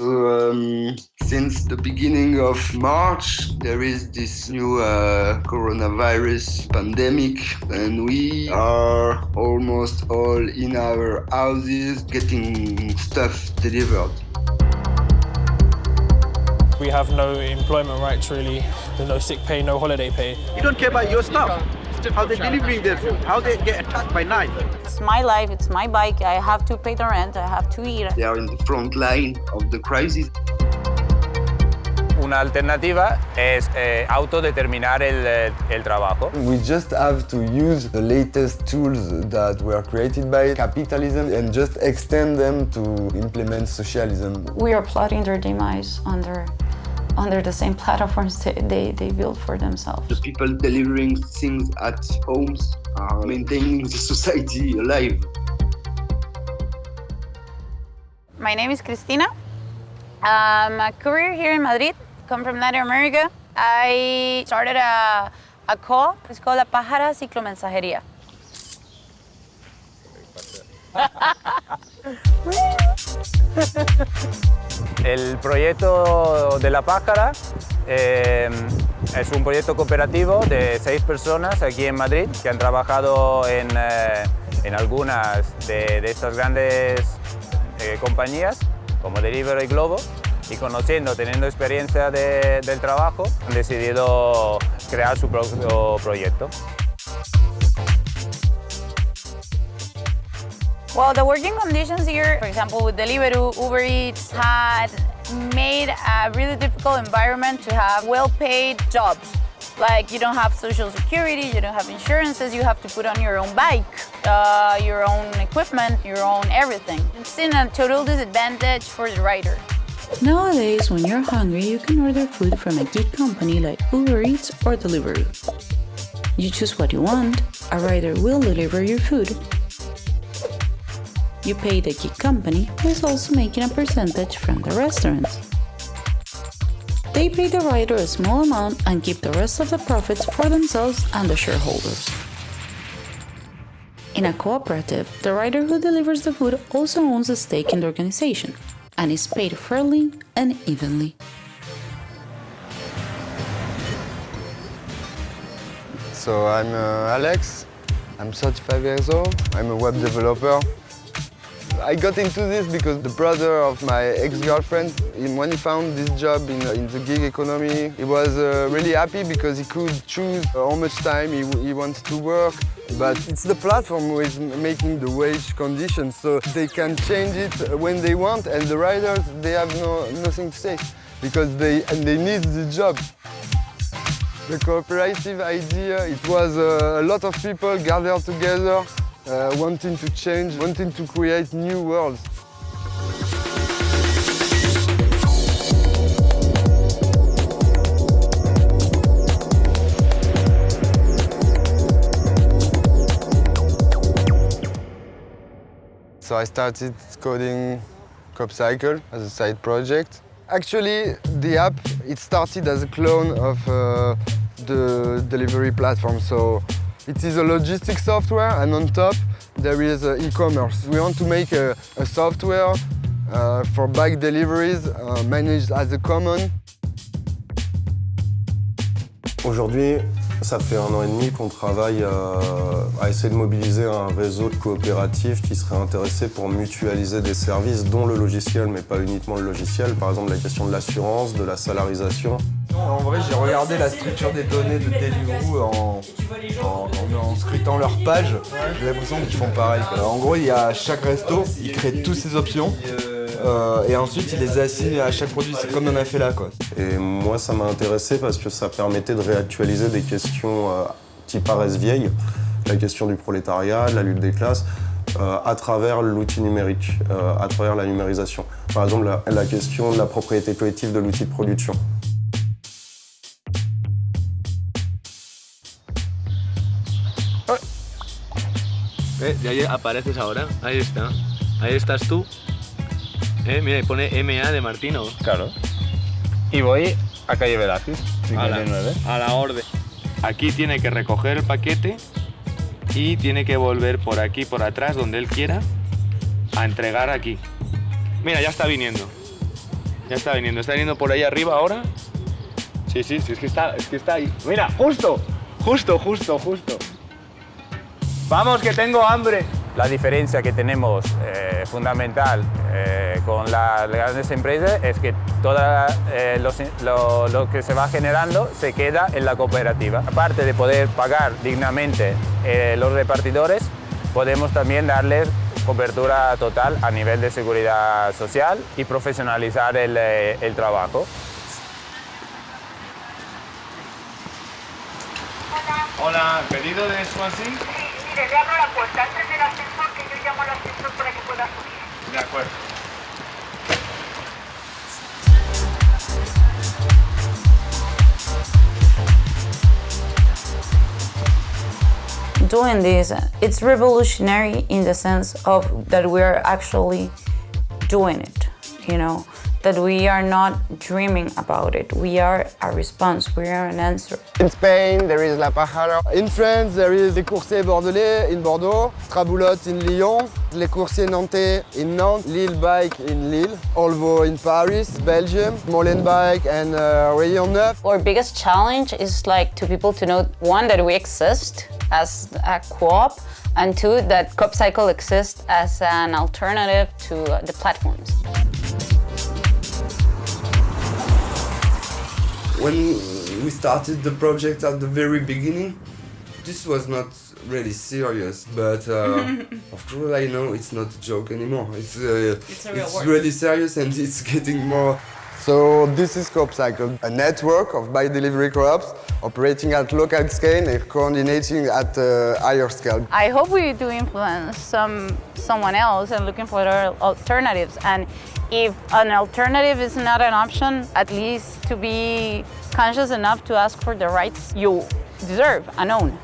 So, um, since the beginning of March, there is this new uh, coronavirus pandemic, and we are almost all in our houses getting stuff delivered. We have no employment rights really. There's no sick pay, no holiday pay. You don't care about your stuff. How they're delivering their food, how they get attacked by knife. It's my life, it's my bike, I have to pay the rent, I have to eat. They are in the front line of the crisis. Una alternativa es eh, autodeterminar el, eh, el trabajo. We just have to use the latest tools that were created by capitalism and just extend them to implement socialism. We are plotting their demise under under the same platforms they, they, they build for themselves. The people delivering things at homes are maintaining the society alive. My name is Cristina. Um, I'm a courier here in Madrid, come from Latin America. I started a, a co-op, it's called La Pájara Ciclomensajería. El proyecto de La Pájara eh, es un proyecto cooperativo de seis personas aquí en Madrid que han trabajado en, eh, en algunas de, estas grandes eh, compañías como Delivery Globo y conociendo, teniendo experiencia de, del trabajo, han decidido crear su propio proyecto. Well, the working conditions here, for example, with Deliveroo, Uber Eats, had made a really difficult environment to have well-paid jobs. Like you don't have social security, you don't have insurances, you have to put on your own bike, uh, your own equipment, your own everything. It's in a total disadvantage for the rider. Nowadays, when you're hungry, you can order food from a gig company like Uber Eats or Deliveroo. You choose what you want, a rider will deliver your food. You pay the gig company, who is also making a percentage from the restaurants. They pay the rider a small amount and keep the rest of the profits for themselves and the shareholders. In a cooperative, the rider who delivers the food also owns a stake in the organization and is paid fairly and evenly. So I'm uh, Alex, I'm 35 years old, I'm a web developer. I got into this because the brother of my ex-girlfriend, when he found this job in, in, the gig economy, he was uh, really happy because he could choose how much time he, he wants to work. But it's the platform who is making the wage conditions, so they can change it when they want, and the riders, they have no, nothing to say because they, and they need the job. The cooperative idea, it was uh, a lot of people gathered together uh, wanting to change, wanting to create new worlds. So I started coding CoopCycle as a side project. Actually, the app, it started as a clone of uh, the delivery platform. So it is a logistics software and on top there is uh, e-commerce. We want to make a, software uh, for bike deliveries uh, managed as a common. Aujourd'hui, ça fait un an et demi qu'on travaille à, à, essayer de mobiliser un réseau de coopératives qui seraient intéressés pour mutualiser des services, dont le logiciel, mais pas uniquement le logiciel. Par exemple, la question de l'assurance, de la salarisation. En vrai, j'ai regardé la structure des données de Deliveroo en, scrutant leur page. J'ai l'impression qu'ils font pareil. En gros, il y a chaque resto, ils créent toutes ces options. Euh, et ensuite, il les assigne à chaque produit. C'est comme on a fait là, quoi. Et moi, ça m'a intéressé parce que ça permettait de réactualiser des questions euh, qui paraissent vieilles. La question du prolétariat, la lutte des classes, euh, à travers l'outil numérique, euh, à travers la numérisation. Par exemple, la question de la propriété collective de l'outil de production. Eh, y ahí apareces ahora, ahí está. Ahí estás tú. Eh, mira, pone MA de Martino. Claro. Y voy a calle Velázquez, 59. A la, a la orden. Aquí tiene que recoger el paquete y tiene que volver por aquí, por atrás, donde él quiera, a entregar aquí. Mira, ya está viniendo. Ya está viniendo, está viniendo por ahí arriba ahora. Sí, sí, sí, es que está, es que está ahí. Mira, justo, justo, justo, justo. Vamos, que tengo hambre. La diferencia que tenemos eh, fundamental eh, con la- las grandes empresas es que todo lo, lo que se va generando se queda en la cooperativa. Aparte de poder pagar dignamente eh, los repartidores, podemos también darles cobertura total a nivel de seguridad social y profesionalizar el, eh, el trabajo. Hola, pedido de Swansea. Mire, le abro la puerta antes del ascensor que yo llamo al ascensor para que pueda subir. De acuerdo. Doing this, it's revolutionary in the sense of that we're actually doing it, you know, that we are not dreaming about it. We are a response, we are an answer. In Spain, there is La Pájara. In France, there is Les Coursiers Bordelais in Bordeaux, Traboulotte in Lyon, Les Coursiers Nantais in Nantes, Lille Bike in Lille, Olvo in Paris, Belgium, Molenbeek and uh, Rayon Neuf. Our biggest challenge is like to people to know one that we exist as a co-op and two that Coop Cycle exists as an alternative to the platforms. When we started the project at the very beginning, this was not really serious, but uh, of course I know it's not a joke anymore. It's, uh, It's it's really serious and it's getting more So this is Coop Cycle, a network of bike delivery co-ops operating at local scale and coordinating at uh, higher scale. I hope we do influence some someone else and looking for alternatives. And if an alternative is not an option, at least to be conscious enough to ask for the rights you deserve and own.